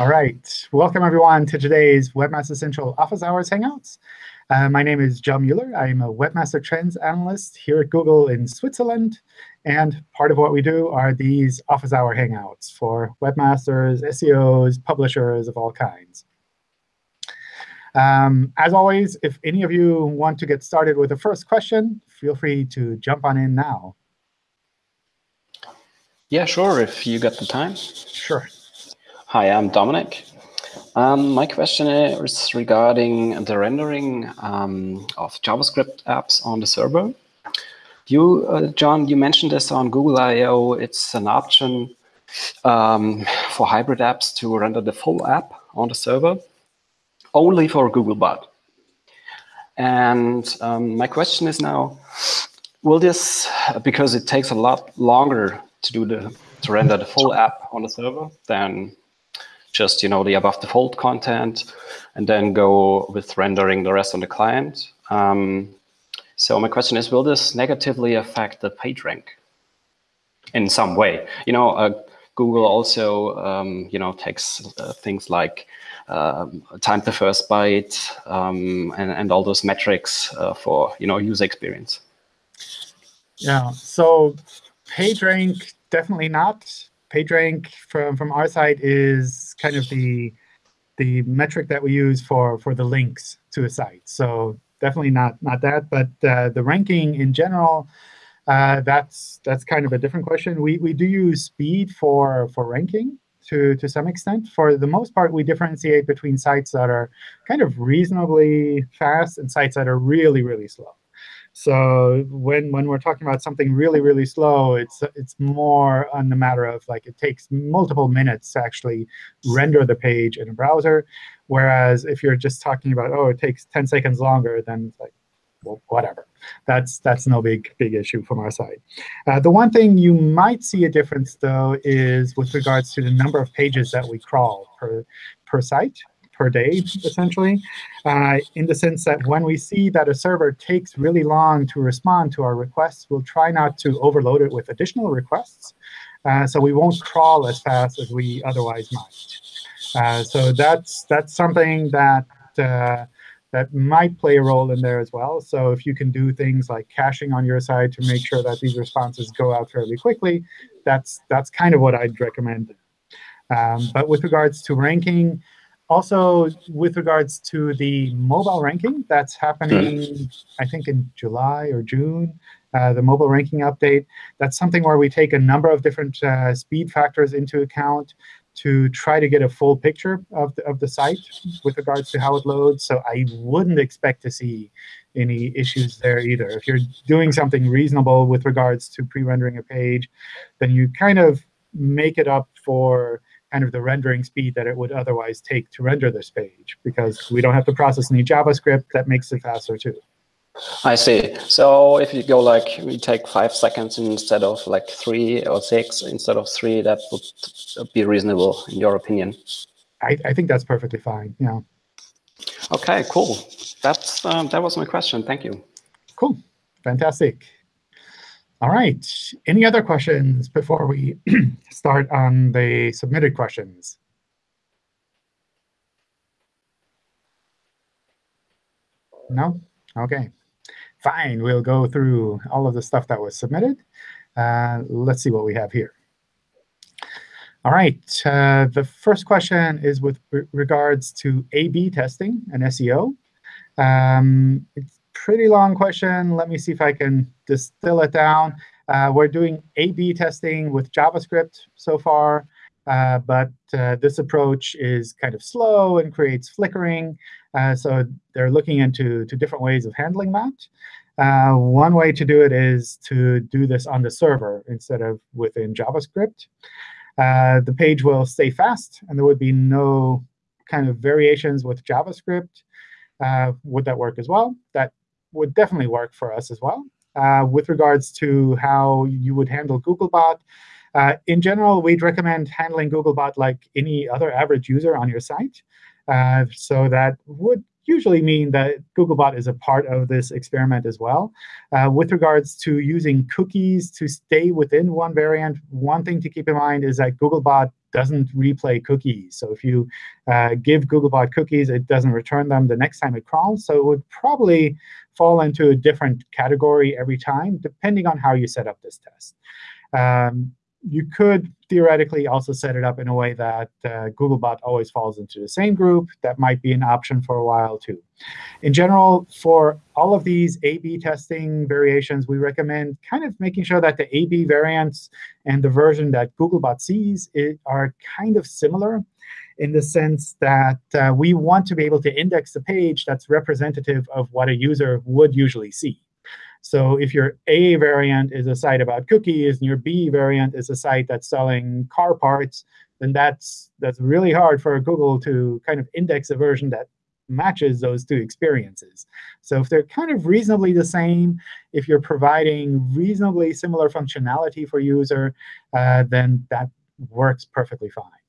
All right. Welcome, everyone, to today's Webmaster Central Office Hours Hangouts. Uh, my name is John Mueller. I'm a Webmaster Trends Analyst here at Google in Switzerland. And part of what we do are these Office Hour Hangouts for webmasters, SEOs, publishers of all kinds. Um, as always, if any of you want to get started with the first question, feel free to jump on in now. Yeah, sure, if you got the time. Sure. Hi, I'm Dominic. Um, my question is regarding the rendering um, of JavaScript apps on the server. You, uh, John, you mentioned this on Google I.O. It's an option um, for hybrid apps to render the full app on the server only for Googlebot. And um, my question is now, will this, because it takes a lot longer to do the to render the full app on the server than just you know the above the fold content, and then go with rendering the rest on the client. Um, so my question is, will this negatively affect the page rank in some way? You know, uh, Google also um, you know takes uh, things like um, time to first byte, um, and, and all those metrics uh, for you know user experience. Yeah, so PageRank, definitely not. PageRank from, from our side is kind of the, the metric that we use for, for the links to a site. So definitely not, not that. But uh, the ranking in general, uh, that's, that's kind of a different question. We, we do use speed for, for ranking to, to some extent. For the most part, we differentiate between sites that are kind of reasonably fast and sites that are really, really slow. So when when we're talking about something really really slow, it's it's more on the matter of like it takes multiple minutes to actually render the page in a browser. Whereas if you're just talking about oh it takes 10 seconds longer, then it's like well, whatever. That's that's no big big issue from our side. Uh, the one thing you might see a difference though is with regards to the number of pages that we crawl per per site per day, essentially, uh, in the sense that when we see that a server takes really long to respond to our requests, we'll try not to overload it with additional requests. Uh, so we won't crawl as fast as we otherwise might. Uh, so that's that's something that uh, that might play a role in there as well. So if you can do things like caching on your side to make sure that these responses go out fairly quickly, that's that's kind of what I'd recommend. Um, but with regards to ranking, also, with regards to the mobile ranking, that's happening, I think, in July or June, uh, the mobile ranking update. That's something where we take a number of different uh, speed factors into account to try to get a full picture of the, of the site with regards to how it loads. So I wouldn't expect to see any issues there either. If you're doing something reasonable with regards to pre-rendering a page, then you kind of make it up for kind of the rendering speed that it would otherwise take to render this page, because we don't have to process any JavaScript. That makes it faster, too. I see. So if you go like, we take five seconds instead of like three or six instead of three, that would be reasonable in your opinion? I, I think that's perfectly fine, yeah. OK, cool. That's, um, that was my question. Thank you. Cool. Fantastic. All right. Any other questions before we start on the submitted questions? No? OK. Fine. We'll go through all of the stuff that was submitted. Uh, let's see what we have here. All right. Uh, the first question is with regards to A-B testing and SEO. Um, it's pretty long question. Let me see if I can distill it down. Uh, we're doing A-B testing with JavaScript so far, uh, but uh, this approach is kind of slow and creates flickering. Uh, so they're looking into to different ways of handling that. Uh, one way to do it is to do this on the server instead of within JavaScript. Uh, the page will stay fast, and there would be no kind of variations with JavaScript. would that work as well? That would definitely work for us as well. Uh, with regards to how you would handle Googlebot, uh, in general, we'd recommend handling Googlebot like any other average user on your site. Uh, so that would usually mean that Googlebot is a part of this experiment as well. Uh, with regards to using cookies to stay within one variant, one thing to keep in mind is that Googlebot doesn't replay cookies. So if you uh, give Googlebot cookies, it doesn't return them the next time it crawls. So it would probably fall into a different category every time, depending on how you set up this test. Um, you could theoretically also set it up in a way that uh, Googlebot always falls into the same group. That might be an option for a while, too. In general, for all of these A-B testing variations, we recommend kind of making sure that the A-B variants and the version that Googlebot sees are kind of similar in the sense that uh, we want to be able to index the page that's representative of what a user would usually see. So if your A variant is a site about cookies and your B variant is a site that's selling car parts, then that's that's really hard for Google to kind of index a version that matches those two experiences. So if they're kind of reasonably the same, if you're providing reasonably similar functionality for user, uh, then that works perfectly fine.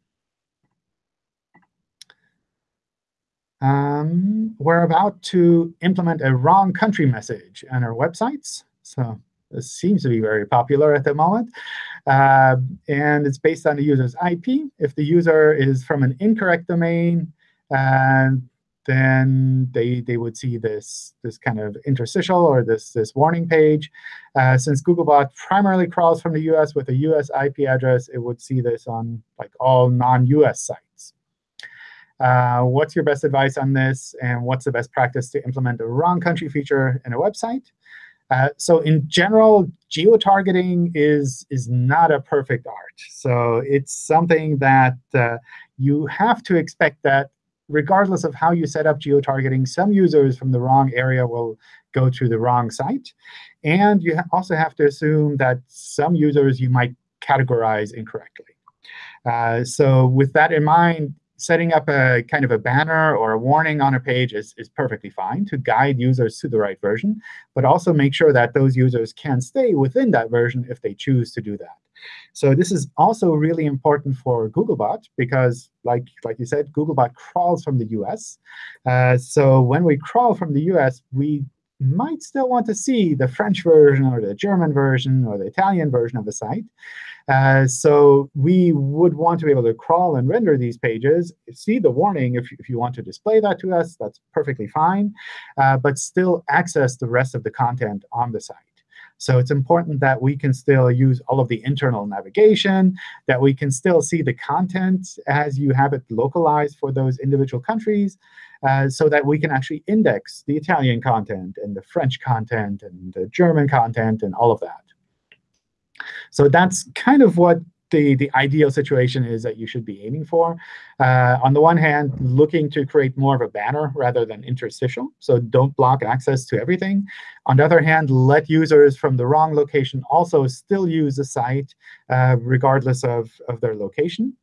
Um, we're about to implement a wrong country message on our websites. So this seems to be very popular at the moment. Uh, and it's based on the user's IP. If the user is from an incorrect domain, uh, then they, they would see this, this kind of interstitial or this, this warning page. Uh, since Googlebot primarily crawls from the US with a US IP address, it would see this on like all non-US sites. Uh, what's your best advice on this? And what's the best practice to implement a wrong country feature in a website? Uh, so in general, geo-targeting is, is not a perfect art. So it's something that uh, you have to expect that regardless of how you set up geo-targeting, some users from the wrong area will go to the wrong site. And you also have to assume that some users you might categorize incorrectly. Uh, so with that in mind, setting up a kind of a banner or a warning on a page is, is perfectly fine to guide users to the right version, but also make sure that those users can stay within that version if they choose to do that. So this is also really important for Googlebot because, like, like you said, Googlebot crawls from the US. Uh, so when we crawl from the US, we might still want to see the French version or the German version or the Italian version of the site. Uh, so we would want to be able to crawl and render these pages, see the warning if, if you want to display that to us, that's perfectly fine, uh, but still access the rest of the content on the site. So it's important that we can still use all of the internal navigation, that we can still see the content as you have it localized for those individual countries, uh, so that we can actually index the Italian content and the French content and the German content and all of that. So that's kind of what the, the ideal situation is that you should be aiming for. Uh, on the one hand, looking to create more of a banner rather than interstitial. So don't block access to everything. On the other hand, let users from the wrong location also still use the site uh, regardless of, of their location.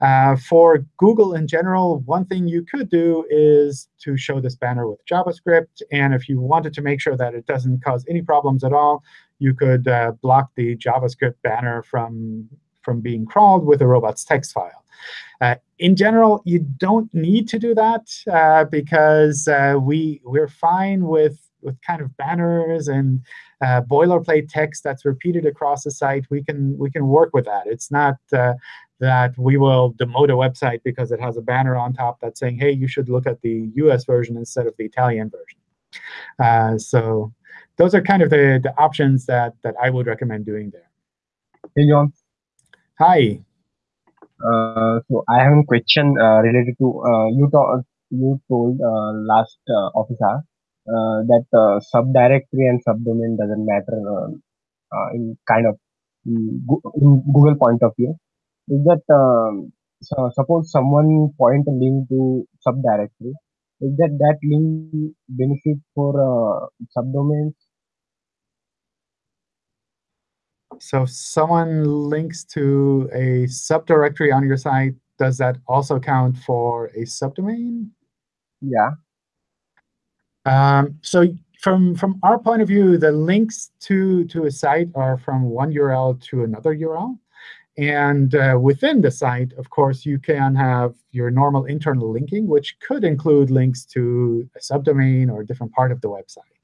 Uh, for Google in general, one thing you could do is to show this banner with JavaScript. And if you wanted to make sure that it doesn't cause any problems at all, you could uh, block the JavaScript banner from from being crawled with a robots text file. Uh, in general, you don't need to do that uh, because uh, we, we're fine with, with kind of banners and uh, boilerplate text that's repeated across the site. We can, we can work with that. It's not uh, that we will demote a website because it has a banner on top that's saying, hey, you should look at the US version instead of the Italian version. Uh, so those are kind of the, the options that, that I would recommend doing there. Hey, John. Hi. Uh, so I have a question uh, related to uh, you. To, you told uh, last uh, officer uh, that uh, subdirectory and subdomain doesn't matter uh, in kind of in Google point of view. Is that um, so? Suppose someone point a link to subdirectory. Is that that link benefit for subdomains So if someone links to a subdirectory on your site, does that also count for a subdomain? Yeah. Um, so from from our point of view, the links to to a site are from one URL to another URL. And uh, within the site, of course, you can have your normal internal linking, which could include links to a subdomain or a different part of the website.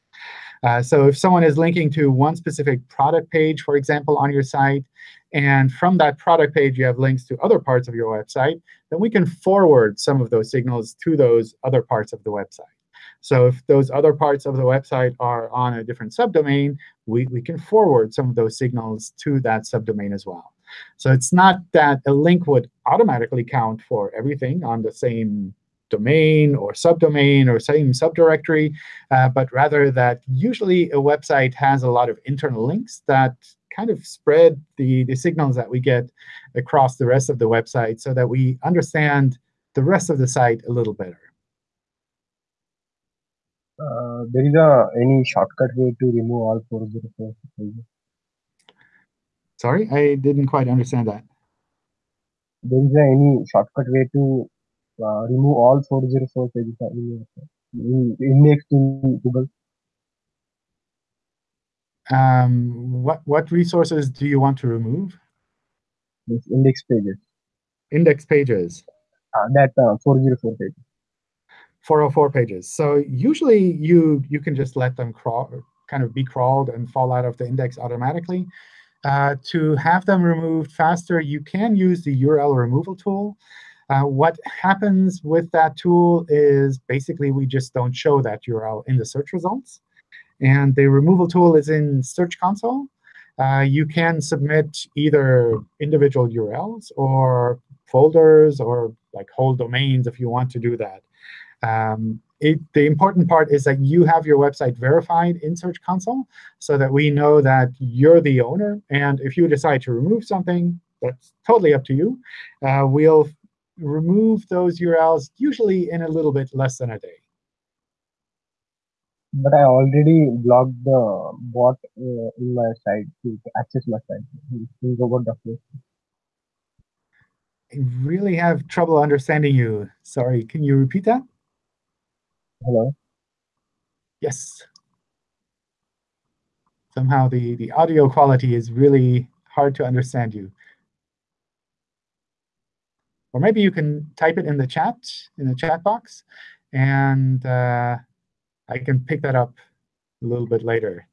Uh, so if someone is linking to one specific product page, for example, on your site, and from that product page you have links to other parts of your website, then we can forward some of those signals to those other parts of the website. So if those other parts of the website are on a different subdomain, we, we can forward some of those signals to that subdomain as well. So it's not that a link would automatically count for everything on the same domain or subdomain or same subdirectory, uh, but rather that usually a website has a lot of internal links that kind of spread the, the signals that we get across the rest of the website so that we understand the rest of the site a little better. Uh, there is a any shortcut way to remove all 404 pages? Sorry, I didn't quite understand that. There is a any shortcut way to uh, remove all 404 pages in, in index in Google? Um, what what resources do you want to remove? Yes, index pages. Index pages. Uh, that uh, 404 pages. 404 pages. So usually you you can just let them crawl, kind of be crawled and fall out of the index automatically. Uh, to have them removed faster, you can use the URL removal tool. Uh, what happens with that tool is basically we just don't show that URL in the search results. And the removal tool is in Search Console. Uh, you can submit either individual URLs or folders or like whole domains if you want to do that. Um, it, the important part is that you have your website verified in Search Console so that we know that you're the owner. And if you decide to remove something, that's totally up to you. Uh, we'll remove those URLs usually in a little bit less than a day. But I already blocked the bot uh, in my site to access my site in robot.php. I really have trouble understanding you. Sorry, can you repeat that? Hello? Yes. Somehow the, the audio quality is really hard to understand you. Or maybe you can type it in the chat, in the chat box, and uh, I can pick that up a little bit later.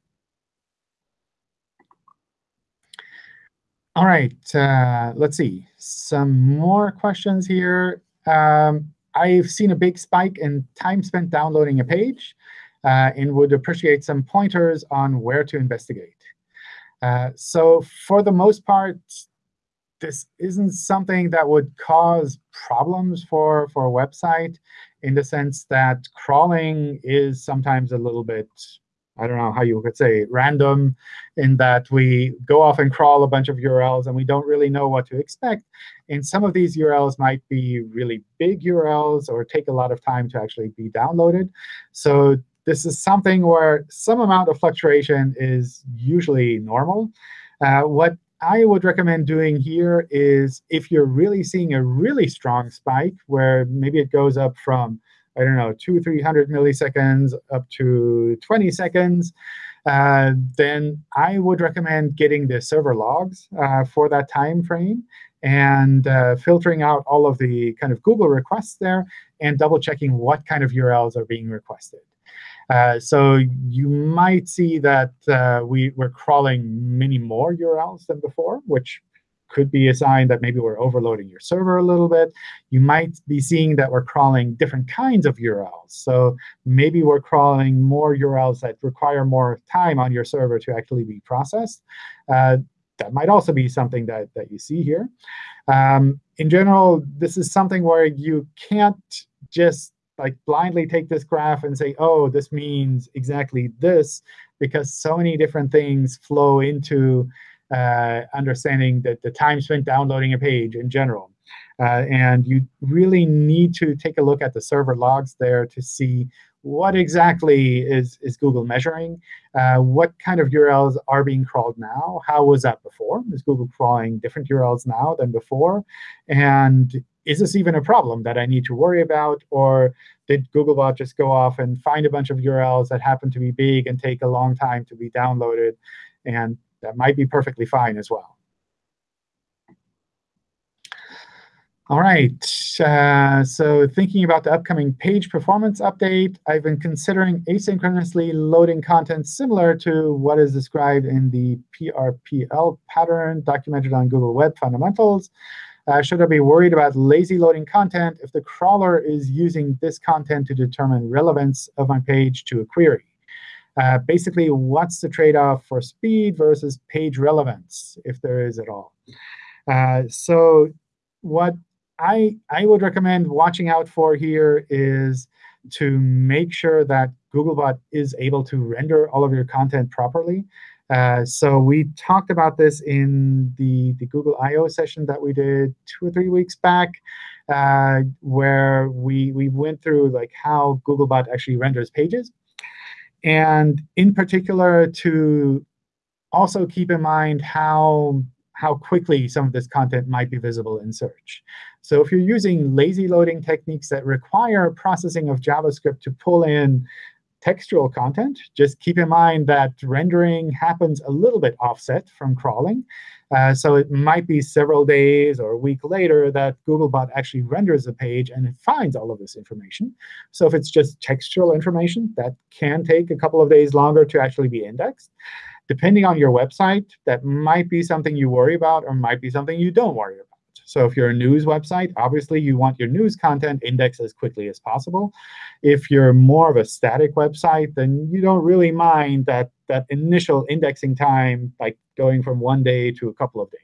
All right, uh, let's see. Some more questions here. Um, I've seen a big spike in time spent downloading a page uh, and would appreciate some pointers on where to investigate. Uh, so for the most part, this isn't something that would cause problems for, for a website in the sense that crawling is sometimes a little bit I don't know how you could say random, in that we go off and crawl a bunch of URLs and we don't really know what to expect. And some of these URLs might be really big URLs or take a lot of time to actually be downloaded. So this is something where some amount of fluctuation is usually normal. Uh, what I would recommend doing here is if you're really seeing a really strong spike where maybe it goes up from I don't know, two, 300 milliseconds up to 20 seconds, uh, then I would recommend getting the server logs uh, for that time frame and uh, filtering out all of the kind of Google requests there and double checking what kind of URLs are being requested. Uh, so you might see that uh, we, we're crawling many more URLs than before, which could be a sign that maybe we're overloading your server a little bit. You might be seeing that we're crawling different kinds of URLs. So maybe we're crawling more URLs that require more time on your server to actually be processed. Uh, that might also be something that, that you see here. Um, in general, this is something where you can't just like blindly take this graph and say, oh, this means exactly this, because so many different things flow into uh, understanding that the time spent downloading a page in general. Uh, and you really need to take a look at the server logs there to see what exactly is, is Google measuring? Uh, what kind of URLs are being crawled now? How was that before? Is Google crawling different URLs now than before? And is this even a problem that I need to worry about? Or did Googlebot just go off and find a bunch of URLs that happen to be big and take a long time to be downloaded? And that might be perfectly fine as well. All right. Uh, so thinking about the upcoming page performance update, I've been considering asynchronously loading content similar to what is described in the PRPL pattern documented on Google Web Fundamentals. Uh, should I be worried about lazy loading content if the crawler is using this content to determine relevance of my page to a query? Uh, basically, what's the trade-off for speed versus page relevance, if there is at all? Uh, so what I, I would recommend watching out for here is to make sure that Googlebot is able to render all of your content properly. Uh, so we talked about this in the, the Google I.O. session that we did two or three weeks back, uh, where we, we went through like how Googlebot actually renders pages. And in particular, to also keep in mind how how quickly some of this content might be visible in search. So if you're using lazy loading techniques that require processing of JavaScript to pull in textual content, just keep in mind that rendering happens a little bit offset from crawling. Uh, so it might be several days or a week later that Googlebot actually renders the page and it finds all of this information. So if it's just textual information, that can take a couple of days longer to actually be indexed depending on your website, that might be something you worry about or might be something you don't worry about. So if you're a news website, obviously you want your news content indexed as quickly as possible. If you're more of a static website, then you don't really mind that, that initial indexing time, like going from one day to a couple of days.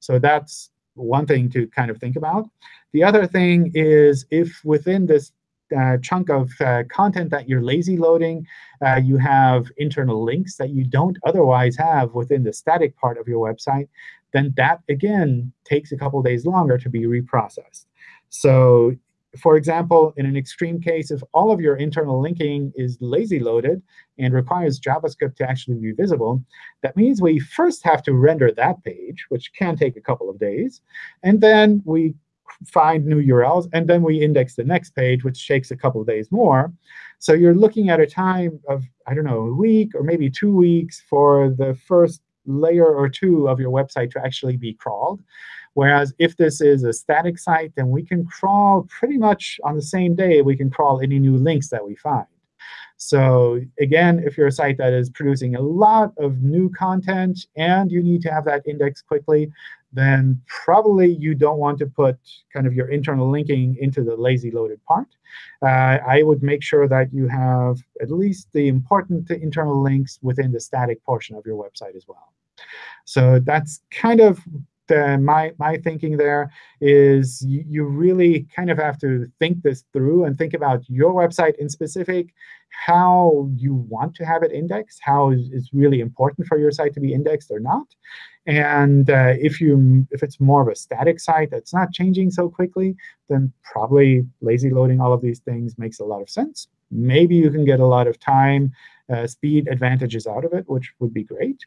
So that's one thing to kind of think about. The other thing is if within this uh, chunk of uh, content that you're lazy loading, uh, you have internal links that you don't otherwise have within the static part of your website, then that, again, takes a couple days longer to be reprocessed. So for example, in an extreme case, if all of your internal linking is lazy loaded and requires JavaScript to actually be visible, that means we first have to render that page, which can take a couple of days. And then we find new URLs, and then we index the next page, which takes a couple of days more. So you're looking at a time of, I don't know, a week or maybe two weeks for the first layer or two of your website to actually be crawled. Whereas if this is a static site, then we can crawl pretty much on the same day. We can crawl any new links that we find. So again, if you're a site that is producing a lot of new content and you need to have that indexed quickly, then probably you don't want to put kind of your internal linking into the lazy loaded part. Uh, I would make sure that you have at least the important internal links within the static portion of your website as well. So that's kind of the, my, my thinking there is you, you really kind of have to think this through and think about your website in specific, how you want to have it indexed, how is, is really important for your site to be indexed or not. And uh, if you if it's more of a static site that's not changing so quickly, then probably lazy loading all of these things makes a lot of sense. Maybe you can get a lot of time uh, speed advantages out of it, which would be great.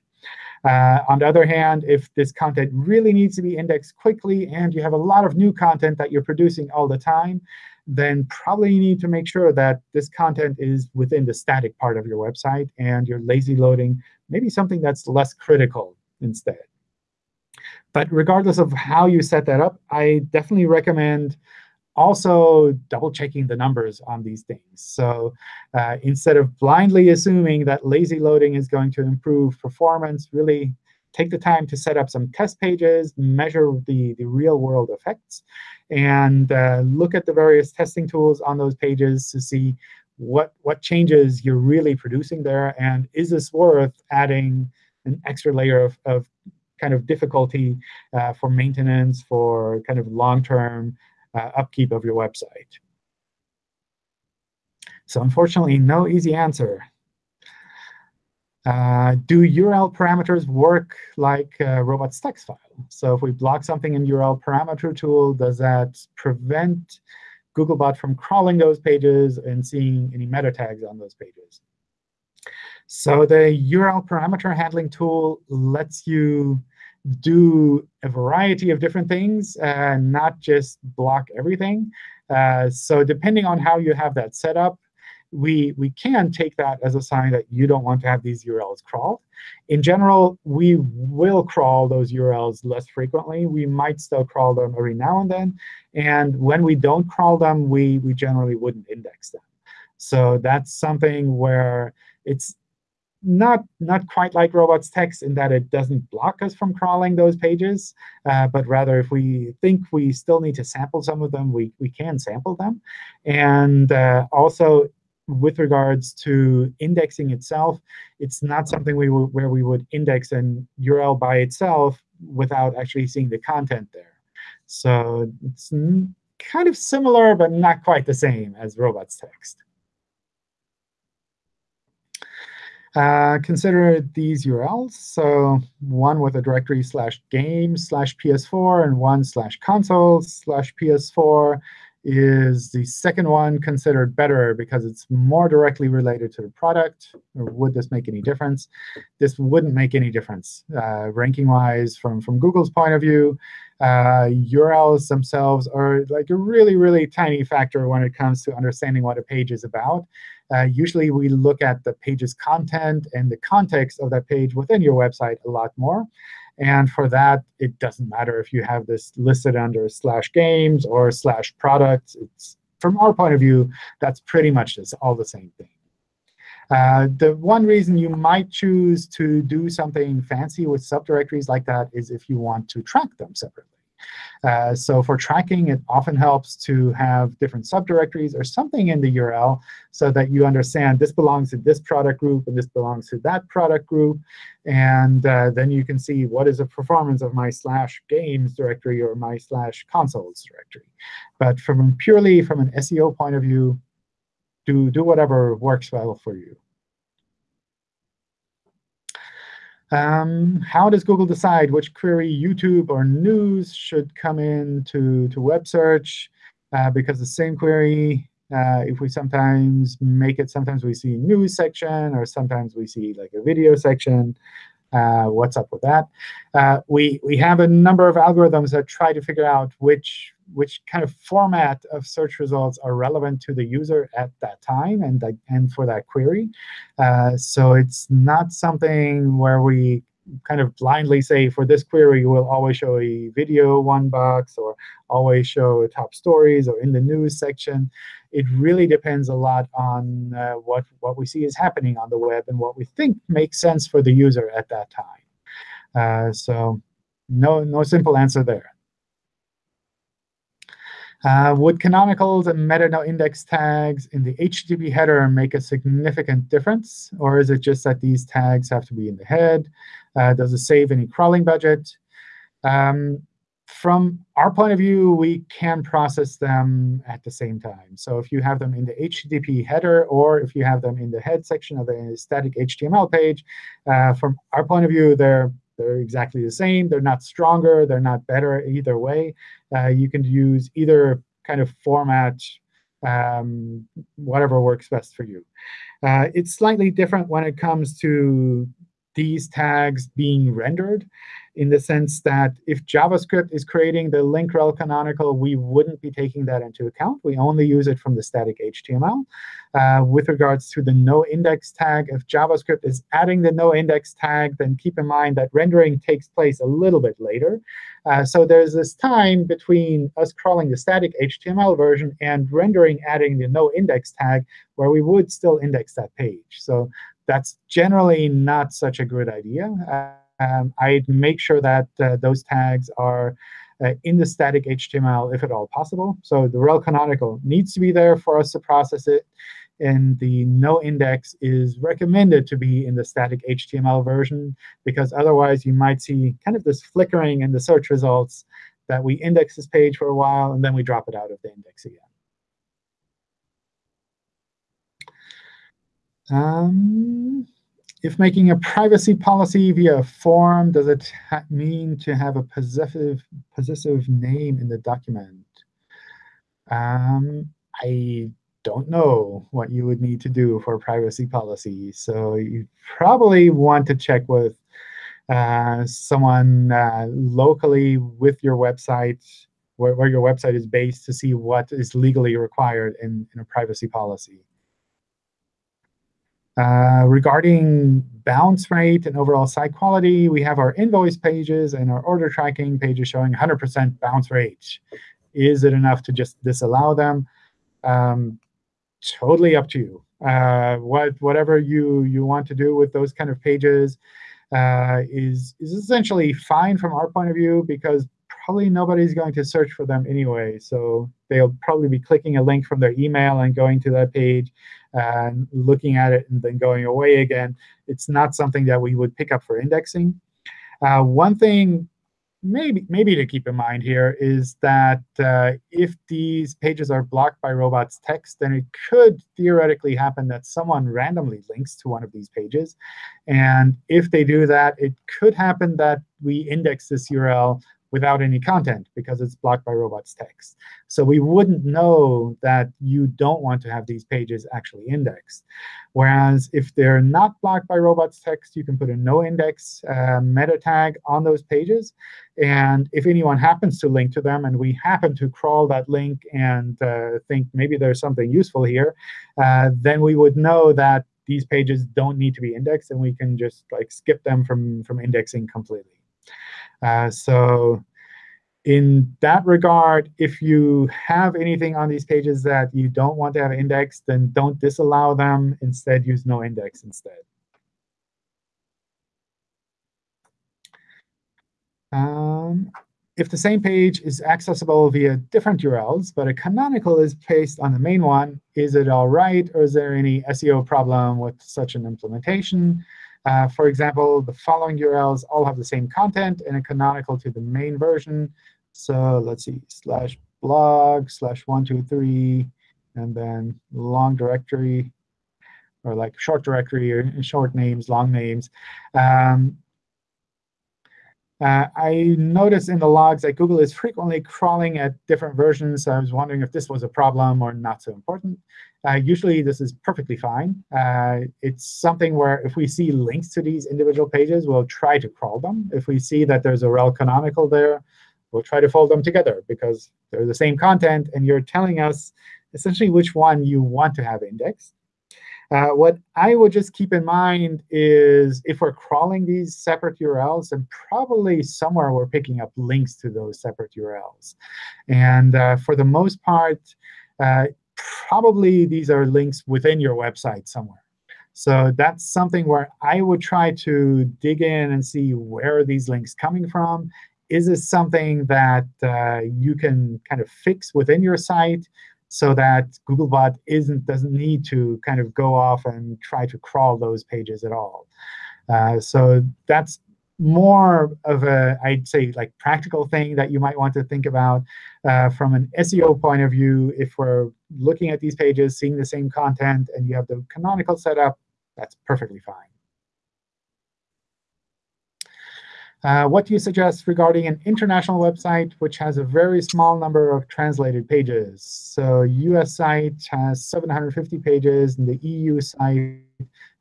Uh, on the other hand, if this content really needs to be indexed quickly and you have a lot of new content that you're producing all the time, then probably you need to make sure that this content is within the static part of your website and you're lazy loading maybe something that's less critical instead. But regardless of how you set that up, I definitely recommend also double checking the numbers on these things. So uh, instead of blindly assuming that lazy loading is going to improve performance, really take the time to set up some test pages, measure the, the real world effects, and uh, look at the various testing tools on those pages to see what, what changes you're really producing there, and is this worth adding an extra layer of, of kind of difficulty uh, for maintenance, for kind of long-term uh, upkeep of your website. So unfortunately, no easy answer. Uh, do URL parameters work like a robots text file? So if we block something in URL parameter tool, does that prevent Googlebot from crawling those pages and seeing any meta tags on those pages? So the URL parameter handling tool lets you do a variety of different things, and not just block everything. Uh, so depending on how you have that set up, we, we can take that as a sign that you don't want to have these URLs crawled. In general, we will crawl those URLs less frequently. We might still crawl them every now and then. And when we don't crawl them, we, we generally wouldn't index them. So that's something where it's not not quite like robots text in that it doesn't block us from crawling those pages, uh, but rather if we think we still need to sample some of them, we, we can sample them. And uh, also, with regards to indexing itself, it's not something we where we would index an URL by itself without actually seeing the content there. So it's kind of similar, but not quite the same as robots text. Uh, consider these URLs. So one with a directory slash game slash PS4 and one slash console slash PS4 is the second one considered better because it's more directly related to the product? Or would this make any difference? This wouldn't make any difference uh, ranking-wise from, from Google's point of view. Uh, URLs themselves are like a really, really tiny factor when it comes to understanding what a page is about. Uh, usually, we look at the page's content and the context of that page within your website a lot more. And for that, it doesn't matter if you have this listed under slash games or slash products. It's, from our point of view, that's pretty much just all the same thing. Uh, the one reason you might choose to do something fancy with subdirectories like that is if you want to track them separately. Uh, so for tracking, it often helps to have different subdirectories or something in the URL so that you understand this belongs to this product group and this belongs to that product group. And uh, then you can see what is the performance of my slash games directory or my slash consoles directory. But from purely from an SEO point of view, do, do whatever works well for you. Um, how does Google decide which query, YouTube or news, should come in to, to web search? Uh, because the same query, uh, if we sometimes make it, sometimes we see news section, or sometimes we see like a video section. Uh, what's up with that? Uh, we, we have a number of algorithms that try to figure out which which kind of format of search results are relevant to the user at that time and, and for that query. Uh, so it's not something where we kind of blindly say, for this query, we'll always show a video one box or always show top stories or in the news section. It really depends a lot on uh, what, what we see is happening on the web and what we think makes sense for the user at that time. Uh, so no, no simple answer there. Uh, would canonicals and meta no index tags in the HTTP header make a significant difference? Or is it just that these tags have to be in the head? Uh, does it save any crawling budget? Um, from our point of view, we can process them at the same time. So if you have them in the HTTP header or if you have them in the head section of the static HTML page, uh, from our point of view, they're they're exactly the same. They're not stronger. They're not better either way. Uh, you can use either kind of format, um, whatever works best for you. Uh, it's slightly different when it comes to these tags being rendered in the sense that if JavaScript is creating the link rel canonical, we wouldn't be taking that into account. We only use it from the static HTML. Uh, with regards to the noindex tag, if JavaScript is adding the noindex tag, then keep in mind that rendering takes place a little bit later. Uh, so there's this time between us crawling the static HTML version and rendering adding the noindex tag where we would still index that page. So that's generally not such a good idea. Um, I'd make sure that uh, those tags are uh, in the static HTML if at all possible. So the rel canonical needs to be there for us to process it. And the no index is recommended to be in the static HTML version, because otherwise you might see kind of this flickering in the search results that we index this page for a while, and then we drop it out of the index again. Um, if making a privacy policy via a form, does it mean to have a possessive, possessive name in the document? Um, I don't know what you would need to do for a privacy policy. So you probably want to check with uh, someone uh, locally with your website, where, where, your website is based, to see what is legally required in, in a privacy policy. Uh, regarding bounce rate and overall site quality, we have our invoice pages and our order tracking pages showing 100% bounce rate. Is it enough to just disallow them? Um, totally up to you. Uh, what whatever you you want to do with those kind of pages uh, is is essentially fine from our point of view because probably nobody's going to search for them anyway. So they'll probably be clicking a link from their email and going to that page and looking at it and then going away again. It's not something that we would pick up for indexing. Uh, one thing maybe maybe to keep in mind here is that uh, if these pages are blocked by robots text, then it could theoretically happen that someone randomly links to one of these pages. And if they do that, it could happen that we index this URL without any content because it's blocked by robots text. So we wouldn't know that you don't want to have these pages actually indexed. Whereas if they're not blocked by robots text, you can put a no index uh, meta tag on those pages. And if anyone happens to link to them and we happen to crawl that link and uh, think maybe there's something useful here, uh, then we would know that these pages don't need to be indexed, and we can just like skip them from, from indexing completely. Uh, so in that regard, if you have anything on these pages that you don't want to have indexed, then don't disallow them. Instead, use no index instead. Um, if the same page is accessible via different URLs, but a canonical is placed on the main one, is it all right, or is there any SEO problem with such an implementation? Uh, for example, the following URLs all have the same content and a canonical to the main version. So let's see, slash blog, slash one, two, three, and then long directory, or like short directory, or short names, long names. Um, uh, I noticed in the logs that Google is frequently crawling at different versions. So I was wondering if this was a problem or not so important. Uh, usually, this is perfectly fine. Uh, it's something where if we see links to these individual pages, we'll try to crawl them. If we see that there's a rel canonical there, we'll try to fold them together because they're the same content, and you're telling us essentially which one you want to have indexed. Uh, what I would just keep in mind is if we're crawling these separate URLs, then probably somewhere we're picking up links to those separate URLs. And uh, for the most part, uh, probably these are links within your website somewhere. So that's something where I would try to dig in and see where are these links coming from. Is this something that uh, you can kind of fix within your site? So that Googlebot isn't doesn't need to kind of go off and try to crawl those pages at all. Uh, so that's more of a, I'd say, like practical thing that you might want to think about uh, from an SEO point of view. If we're looking at these pages, seeing the same content, and you have the canonical setup, that's perfectly fine. Uh, what do you suggest regarding an international website which has a very small number of translated pages? So US site has 750 pages, and the EU site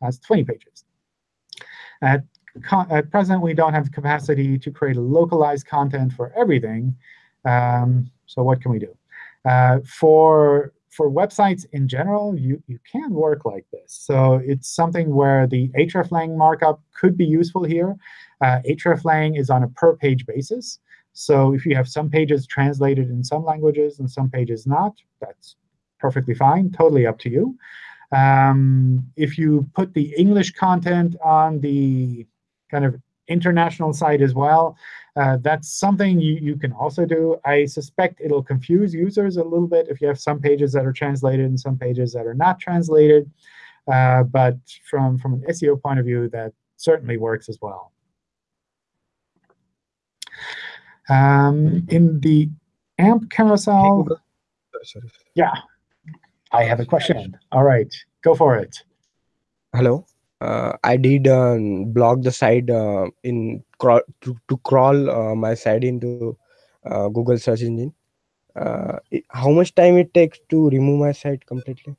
has 20 pages. At, at present, we don't have the capacity to create localized content for everything. Um, so what can we do? Uh, for for websites in general, you, you can work like this. So it's something where the hreflang markup could be useful here. Uh, hreflang is on a per-page basis. So if you have some pages translated in some languages and some pages not, that's perfectly fine, totally up to you. Um, if you put the English content on the kind of international site as well, uh, that's something you, you can also do. I suspect it'll confuse users a little bit if you have some pages that are translated and some pages that are not translated. Uh, but from, from an SEO point of view, that certainly works as well. Um, in the AMP carousel, yeah, I have a question. All right, go for it. Hello uh, I did uh, block the site uh, in crawl to, to crawl uh, my site into uh, Google search engine. Uh, how much time it takes to remove my site completely?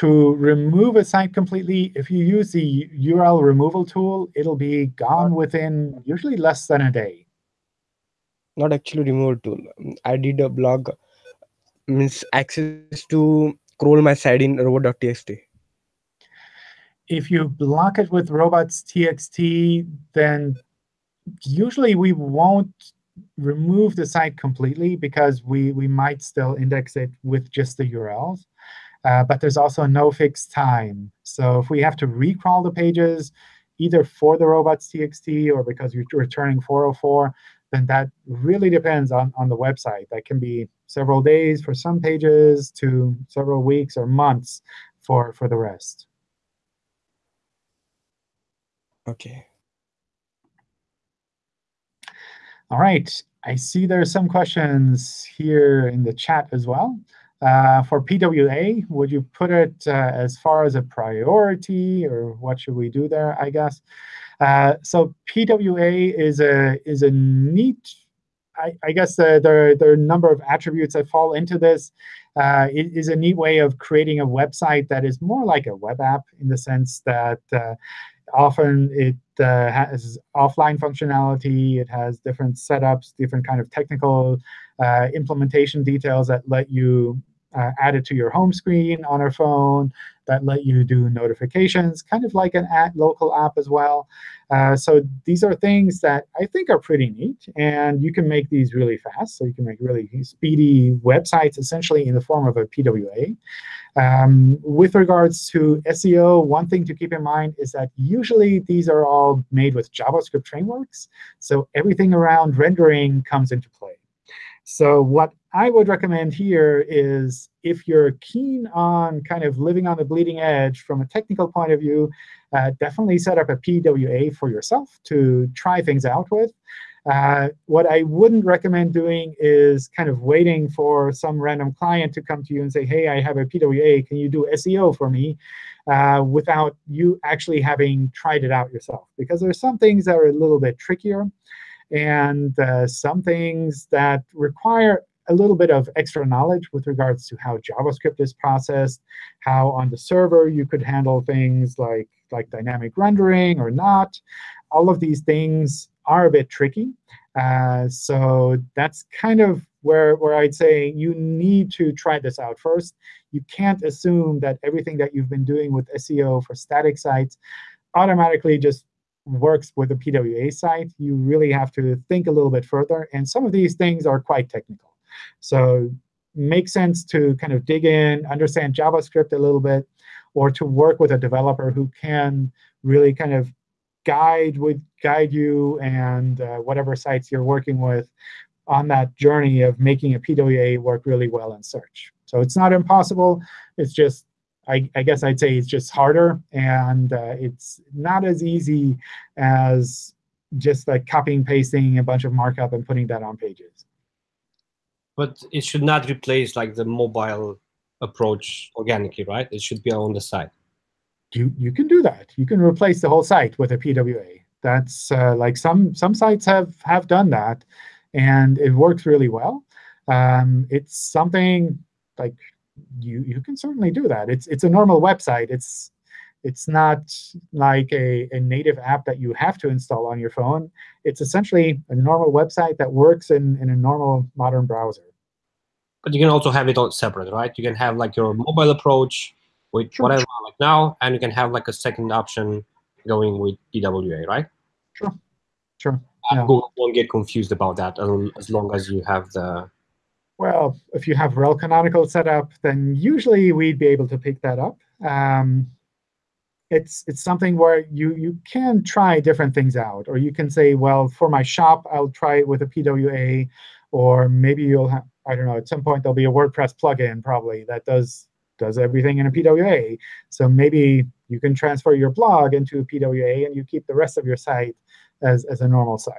To remove a site completely, if you use the URL removal tool, it'll be gone within usually less than a day. Not actually removal tool. I did a blog means access to crawl my site in robot.txt if you block it with robots.txt, then usually we won't remove the site completely because we, we might still index it with just the URLs. Uh, but there's also no fixed time. So if we have to recrawl the pages, either for the robots.txt or because you're returning 404, then that really depends on, on the website. That can be several days for some pages to several weeks or months for, for the rest. Okay. All right. I see there are some questions here in the chat as well. Uh, for PWA, would you put it uh, as far as a priority, or what should we do there, I guess? Uh, so PWA is a is a neat, I, I guess uh, there, there are a number of attributes that fall into this. Uh, it is a neat way of creating a website that is more like a web app in the sense that uh, often it uh, has offline functionality. It has different setups, different kind of technical uh, implementation details that let you uh, add it to your home screen on our phone, that let you do notifications, kind of like an at local app as well. Uh, so these are things that I think are pretty neat. And you can make these really fast. So you can make really speedy websites, essentially in the form of a PWA. Um, with regards to SEO, one thing to keep in mind is that usually these are all made with JavaScript frameworks. So everything around rendering comes into play. So what I would recommend here is if you're keen on kind of living on the bleeding edge from a technical point of view, uh, definitely set up a PWA for yourself to try things out with. Uh, what I wouldn't recommend doing is kind of waiting for some random client to come to you and say, hey, I have a PWA. Can you do SEO for me? Uh, without you actually having tried it out yourself. Because there are some things that are a little bit trickier and uh, some things that require a little bit of extra knowledge with regards to how JavaScript is processed, how on the server you could handle things like, like dynamic rendering or not. All of these things are a bit tricky. Uh, so that's kind of where, where I'd say you need to try this out first. You can't assume that everything that you've been doing with SEO for static sites automatically just works with a PWA site. You really have to think a little bit further. And some of these things are quite technical. So makes sense to kind of dig in, understand JavaScript a little bit, or to work with a developer who can really kind of guide would guide you and uh, whatever sites you're working with on that journey of making a PWA work really well in search. So it's not impossible. It's just, I, I guess I'd say it's just harder. And uh, it's not as easy as just like copying, pasting a bunch of markup and putting that on pages. But it should not replace like the mobile approach organically, right? It should be on the side you you can do that. You can replace the whole site with a PWA. That's uh, like some some sites have have done that, and it works really well. Um, it's something like you you can certainly do that. It's it's a normal website. It's it's not like a, a native app that you have to install on your phone. It's essentially a normal website that works in, in a normal modern browser. But you can also have it all separate, right? You can have like your mobile approach, with sure. whatever like now, and you can have like a second option going with PWA, right? Sure, sure. Uh, yeah. Google won't get confused about that as long as you have the. Well, if you have rel canonical set up, then usually we'd be able to pick that up. Um, it's it's something where you you can try different things out, or you can say, well, for my shop, I'll try it with a PWA, or maybe you'll have I don't know. At some point, there'll be a WordPress plugin probably that does does everything in a PWA. So maybe you can transfer your blog into a PWA and you keep the rest of your site as, as a normal site.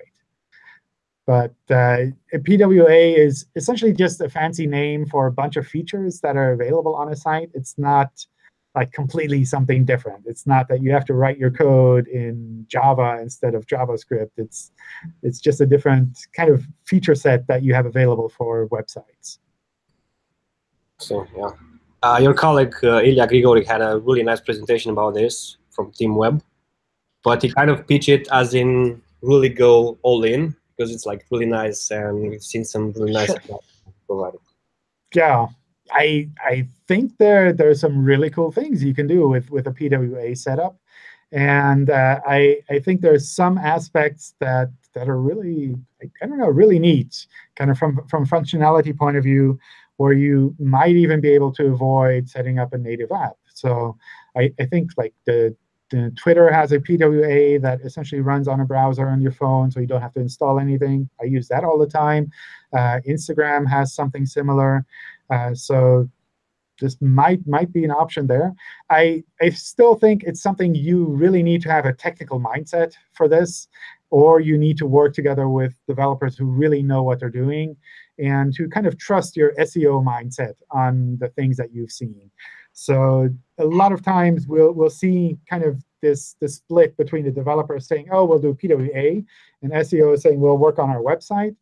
But uh, a PWA is essentially just a fancy name for a bunch of features that are available on a site. It's not like completely something different. It's not that you have to write your code in Java instead of JavaScript. It's it's just a different kind of feature set that you have available for websites. So yeah. Uh, your colleague, uh, Ilya Grigorik, had a really nice presentation about this from Team Web, but he kind of pitched it as in really go all in because it's like really nice and we've seen some really nice provided. Yeah, I I think there there are some really cool things you can do with with a PWA setup, and uh, I I think there's some aspects that that are really I don't know really neat, kind of from from functionality point of view, where you might even be able to avoid setting up a native app. So I, I think like the Twitter has a PWA that essentially runs on a browser on your phone, so you don't have to install anything. I use that all the time. Uh, Instagram has something similar. Uh, so this might might be an option there. I, I still think it's something you really need to have a technical mindset for this, or you need to work together with developers who really know what they're doing and to kind of trust your SEO mindset on the things that you've seen. So a lot of times we'll we'll see kind of this this split between the developers saying, oh, we'll do PWA, and SEO is saying we'll work on our website.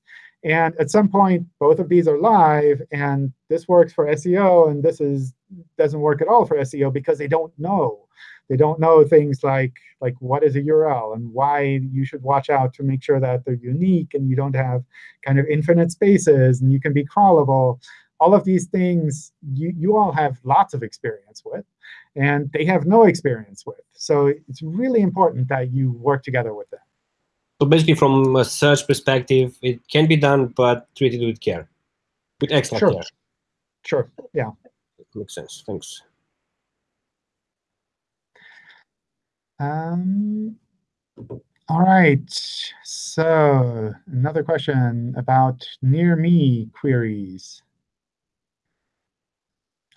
And at some point, both of these are live, and this works for SEO, and this is doesn't work at all for SEO because they don't know. They don't know things like like what is a URL and why you should watch out to make sure that they're unique and you don't have kind of infinite spaces and you can be crawlable all of these things you, you all have lots of experience with, and they have no experience with. So it's really important that you work together with them. So basically, from a search perspective, it can be done, but treated with care, with extra sure. care. Sure, yeah. Makes sense. Thanks. Um, all right. So another question about near me queries.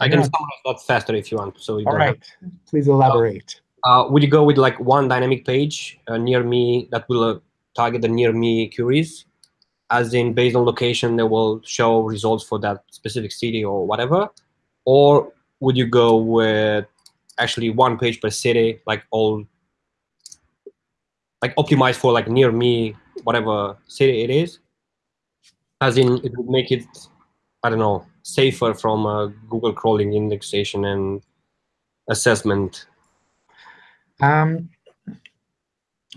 I can summarize that faster if you want. So you All right, have... please elaborate. Uh, would you go with like one dynamic page uh, near me that will uh, target the near me queries? As in, based on location, they will show results for that specific city or whatever. Or would you go with actually one page per city, like all, like optimized for like near me, whatever city it is? As in, it would make it, I don't know, safer from uh, Google crawling indexation and assessment? Um,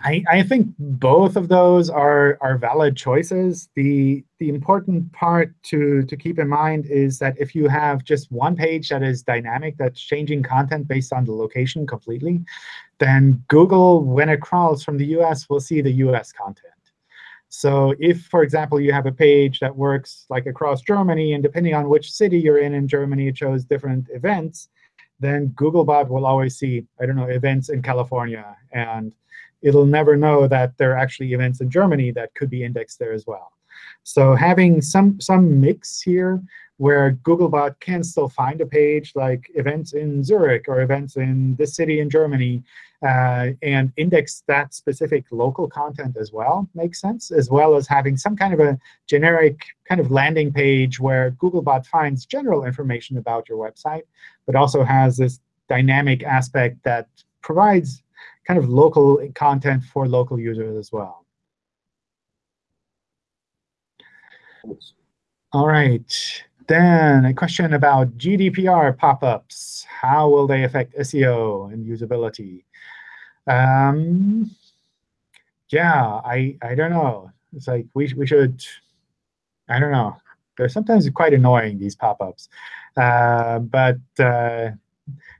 I, I think both of those are, are valid choices. The, the important part to, to keep in mind is that if you have just one page that is dynamic, that's changing content based on the location completely, then Google, when it crawls from the US, will see the US content. So if, for example, you have a page that works like across Germany, and depending on which city you're in in Germany, it shows different events, then Googlebot will always see, I don't know, events in California. And it'll never know that there are actually events in Germany that could be indexed there as well. So having some, some mix here where Googlebot can still find a page like events in Zurich or events in this city in Germany uh, and index that specific local content as well makes sense, as well as having some kind of a generic kind of landing page where Googlebot finds general information about your website, but also has this dynamic aspect that provides kind of local content for local users as well. All right. Then a question about GDPR pop-ups. How will they affect SEO and usability? Um, yeah, I I don't know. It's like we we should. I don't know. They're sometimes quite annoying these pop-ups, uh, but uh,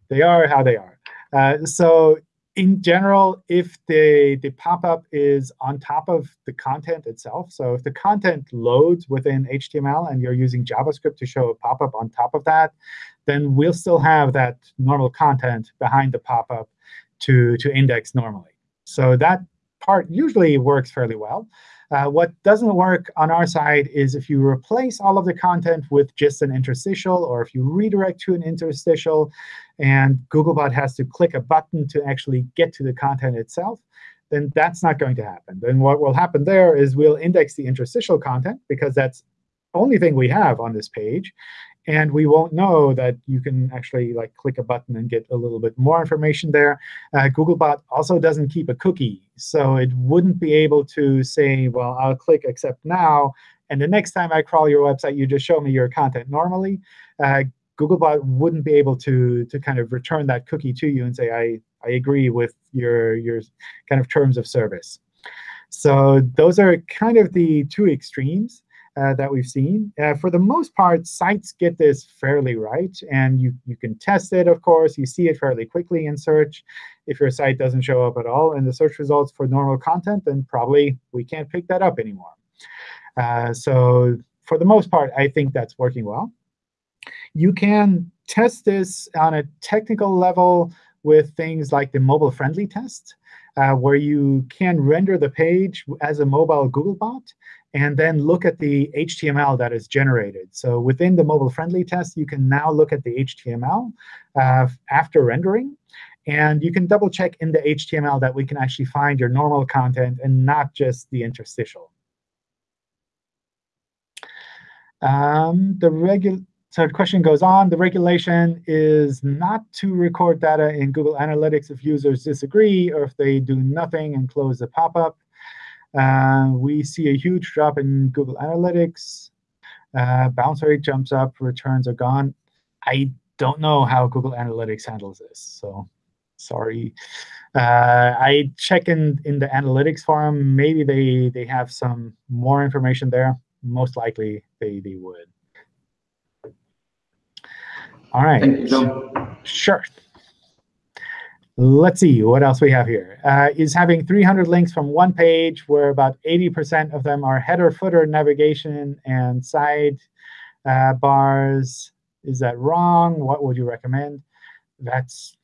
they are how they are. Uh, so in general, if the, the pop-up is on top of the content itself, so if the content loads within HTML and you're using JavaScript to show a pop-up on top of that, then we'll still have that normal content behind the pop-up to, to index normally. So that part usually works fairly well. Uh, what doesn't work on our side is if you replace all of the content with just an interstitial, or if you redirect to an interstitial, and Googlebot has to click a button to actually get to the content itself, then that's not going to happen. Then what will happen there is we'll index the interstitial content, because that's the only thing we have on this page. And we won't know that you can actually like click a button and get a little bit more information there. Uh, Googlebot also doesn't keep a cookie. So it wouldn't be able to say, well, I'll click accept now. And the next time I crawl your website, you just show me your content normally. Uh, Googlebot wouldn't be able to, to kind of return that cookie to you and say, I, I agree with your, your kind of terms of service. So those are kind of the two extremes. uh, that we've seen. Uh, for the most part, sites get this fairly right. And you, you can test it, of course. You see it fairly quickly in search. If your site doesn't show up at all in the search results for normal content, then probably we can't pick that up anymore. Uh, so for the most part, I think that's working well. You can test this on a technical level with things like the mobile-friendly test, uh, where you can render the page as a mobile Googlebot and then look at the HTML that is generated. So within the mobile-friendly test, you can now look at the HTML uh, after rendering. And you can double check in the HTML that we can actually find your normal content and not just the interstitial. Um, the regular so the question goes on. The regulation is not to record data in Google Analytics if users disagree or if they do nothing and close the pop-up. Uh, we see a huge drop in Google Analytics. Uh, bounce rate jumps up, returns are gone. I don't know how Google Analytics handles this, so sorry. Uh, I check in, in the analytics forum. Maybe they, they have some more information there. Most likely they, they would. All right. Thank you, John. Sure. Let's see what else we have here. Uh, is having 300 links from one page where about 80% of them are header, footer, navigation, and side uh, bars. Is that wrong? What would you recommend? That's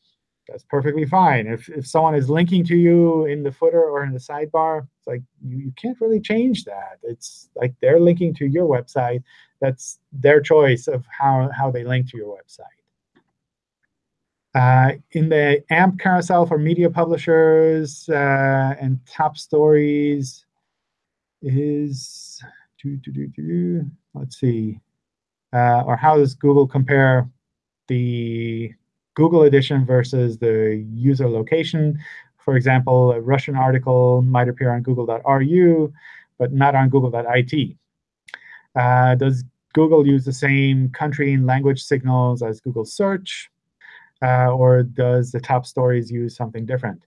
that's perfectly fine. If if someone is linking to you in the footer or in the sidebar, it's like you, you can't really change that. It's like they're linking to your website. That's their choice of how, how they link to your website. Uh, in the AMP carousel for media publishers uh, and top stories is, doo, doo, doo, let's see, uh, or how does Google compare the Google edition versus the user location? For example, a Russian article might appear on google.ru, but not on google.it. Uh, does Google use the same country and language signals as Google Search? uh, or does the top stories use something different?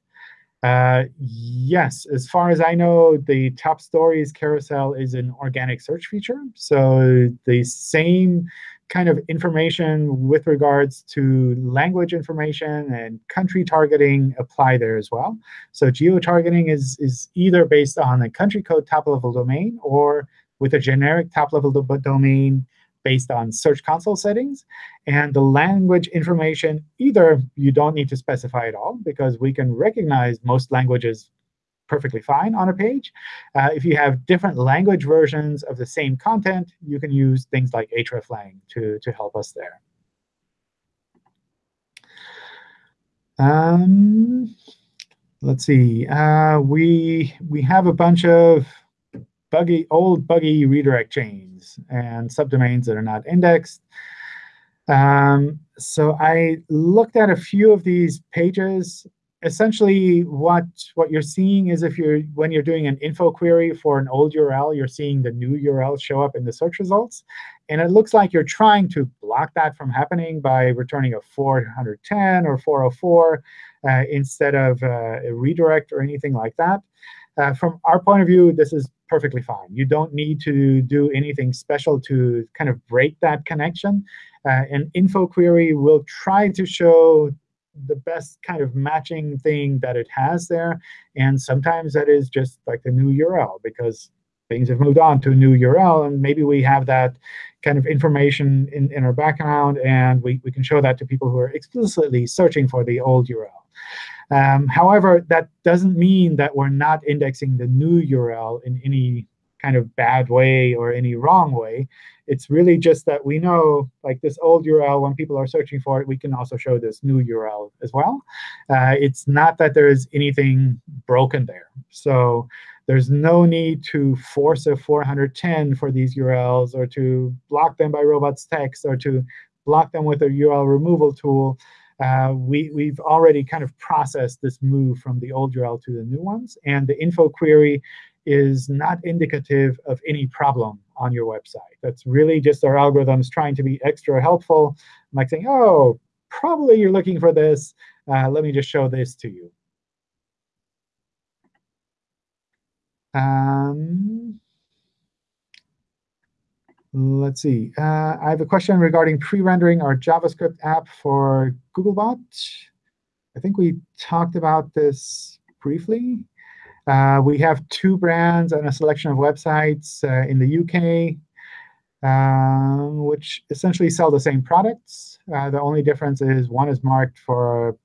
Uh, yes, as far as I know, the top stories carousel is an organic search feature. So the same kind of information with regards to language information and country targeting apply there as well. So geo-targeting is, is either based on a country code top-level domain or with a generic top-level domain based on Search Console settings. And the language information, either you don't need to specify at all, because we can recognize most languages perfectly fine on a page. Uh, if you have different language versions of the same content, you can use things like hreflang to, to help us there. Um, let's see. Uh, we we have a bunch of buggy, old buggy redirect chains and subdomains that are not indexed. Um, so I looked at a few of these pages. Essentially, what, what you're seeing is if you're when you're doing an info query for an old URL, you're seeing the new URL show up in the search results. And it looks like you're trying to block that from happening by returning a 410 or 404 uh, instead of uh, a redirect or anything like that. Uh, from our point of view, this is perfectly fine. You don't need to do anything special to kind of break that connection. Uh, an info query will try to show the best kind of matching thing that it has there. And sometimes that is just like the new URL, because things have moved on to a new URL. And maybe we have that kind of information in, in our background, and we, we can show that to people who are explicitly searching for the old URL. Um, however, that doesn't mean that we're not indexing the new URL in any kind of bad way or any wrong way. It's really just that we know, like this old URL, when people are searching for it, we can also show this new URL as well. Uh, it's not that there is anything broken there. So there's no need to force a 410 for these URLs or to block them by robots text or to block them with a URL removal tool uh, we, we've already kind of processed this move from the old URL to the new ones. And the info query is not indicative of any problem on your website. That's really just our algorithms trying to be extra helpful, like saying, oh, probably you're looking for this. Uh, let me just show this to you. Um, let's see. Uh, I have a question regarding pre-rendering our JavaScript app for Googlebot. I think we talked about this briefly. Uh, we have two brands and a selection of websites uh, in the UK, um, which essentially sell the same products. Uh, the only difference is one is marked for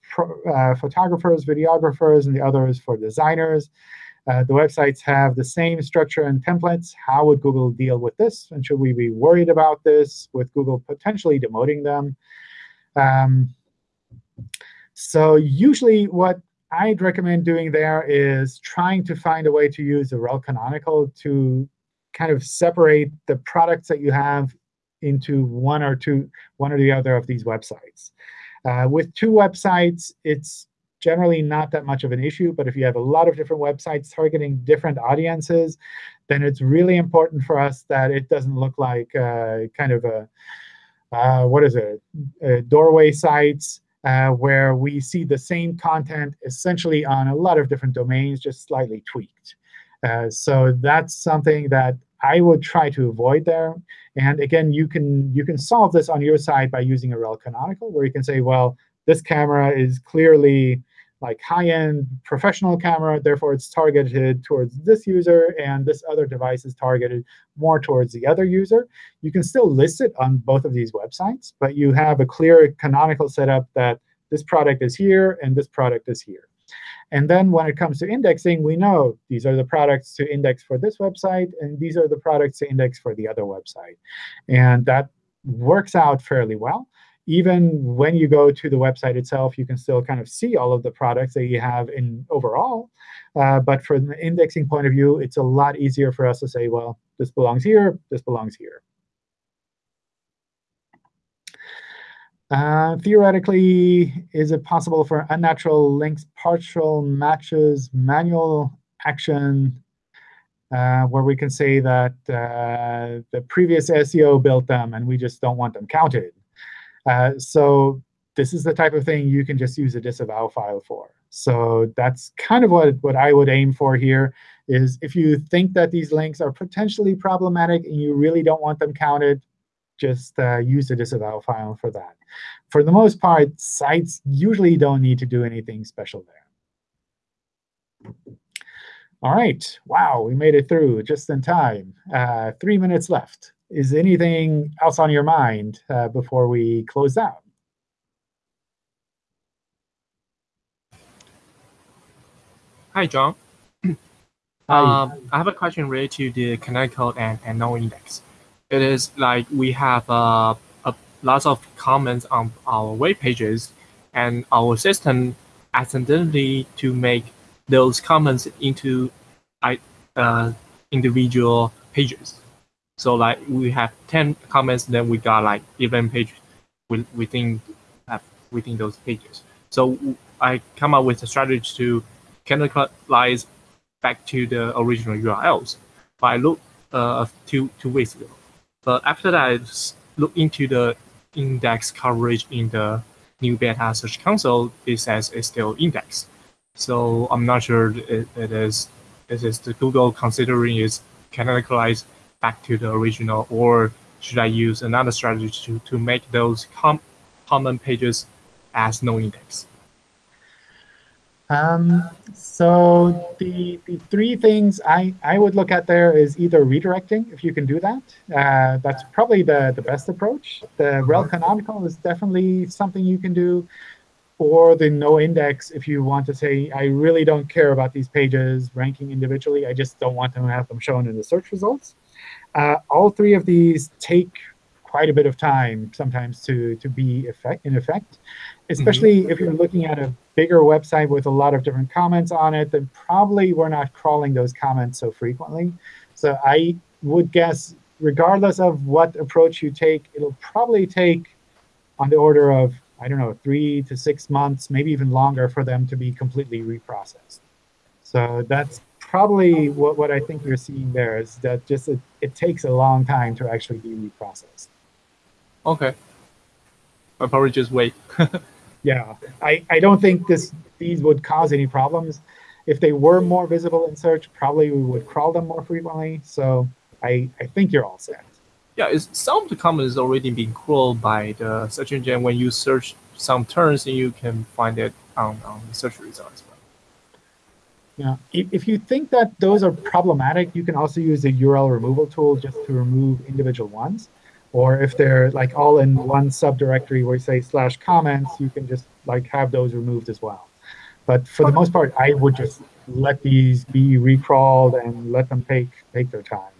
uh, photographers, videographers, and the other is for designers. Uh, the websites have the same structure and templates. How would Google deal with this? And should we be worried about this with Google potentially demoting them? Um, so usually what I'd recommend doing there is trying to find a way to use a rel canonical to kind of separate the products that you have into one or two, one or the other of these websites. Uh, with two websites, it's generally not that much of an issue. But if you have a lot of different websites targeting different audiences, then it's really important for us that it doesn't look like uh, kind of a, uh, what is it, a doorway sites uh, where we see the same content essentially on a lot of different domains, just slightly tweaked. Uh, so that's something that I would try to avoid there. And again, you can you can solve this on your side by using a rel canonical, where you can say, well, this camera is clearly like high-end professional camera. Therefore, it's targeted towards this user, and this other device is targeted more towards the other user. You can still list it on both of these websites, but you have a clear canonical setup that this product is here and this product is here. And then when it comes to indexing, we know these are the products to index for this website, and these are the products to index for the other website. And that works out fairly well even when you go to the website itself, you can still kind of see all of the products that you have in overall. Uh, but from the indexing point of view, it's a lot easier for us to say, well, this belongs here, this belongs here. Uh, theoretically, is it possible for unnatural links, partial matches, manual action, uh, where we can say that uh, the previous SEO built them and we just don't want them counted? Uh, so this is the type of thing you can just use a disavow file for. So that's kind of what, what I would aim for here, is if you think that these links are potentially problematic and you really don't want them counted, just uh, use a disavow file for that. For the most part, sites usually don't need to do anything special there. All right. Wow, we made it through just in time. Uh, three minutes left is anything else on your mind uh, before we close out? Hi, John. Hi. Um, I have a question related to the canonical and, and no index. It is like we have uh, a lots of comments on our web pages, and our system accidentally to make those comments into uh, individual pages. So like we have 10 comments, then we got like 11 pages within within those pages. So I come up with a strategy to canonicalize back to the original URLs. But I looked uh, two two weeks ago. But after that, I look into the index coverage in the new beta search console. It says it's still indexed. So I'm not sure it, it is. Is it the Google considering is canonicalized back to the original, or should I use another strategy to, to make those com common pages as no index? Um, so the, the three things I, I would look at there is either redirecting, if you can do that. Uh, that's probably the, the best approach. The rel canonical is definitely something you can do. Or the no index if you want to say, I really don't care about these pages ranking individually. I just don't want to have them shown in the search results. Uh, all three of these take quite a bit of time sometimes to, to be effect, in effect, especially mm -hmm. if you're looking at a bigger website with a lot of different comments on it, then probably we're not crawling those comments so frequently. So I would guess, regardless of what approach you take, it'll probably take on the order of, I don't know, three to six months, maybe even longer for them to be completely reprocessed. So that's probably oh. what, what I think you're seeing there is that just it, it takes a long time to actually be reprocessed. Okay. I'll probably just wait. yeah, I, I don't think this these would cause any problems. If they were more visible in search, probably we would crawl them more frequently. So I, I think you're all set. yeah, it's, some of the comments is already being crawled by the search engine. When you search some terms, and you can find it on, on the search results. Yeah, if, if you think that those are problematic, you can also use the URL removal tool just to remove individual ones. Or if they're like all in one subdirectory where you say slash comments, you can just like have those removed as well. But for the most part, I would just let these be recrawled and let them take take their time.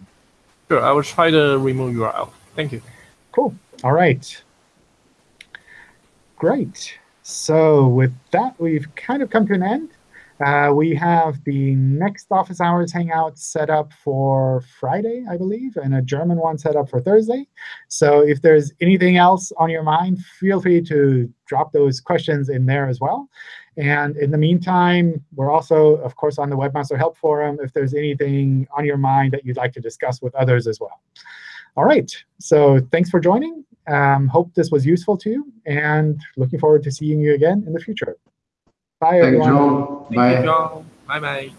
Sure, I will try to remove URL. Thank you. Cool. All right. Great. So with that, we've kind of come to an end. Uh, we have the next office hours hangout set up for Friday, I believe, and a German one set up for Thursday. So if there's anything else on your mind, feel free to drop those questions in there as well. And in the meantime, we're also, of course, on the Webmaster Help Forum if there's anything on your mind that you'd like to discuss with others as well. All right. So thanks for joining. Um, hope this was useful to you, and looking forward to seeing you again in the future. Bye, Thank you, everyone. John. Thank Bye. you, John. Bye bye.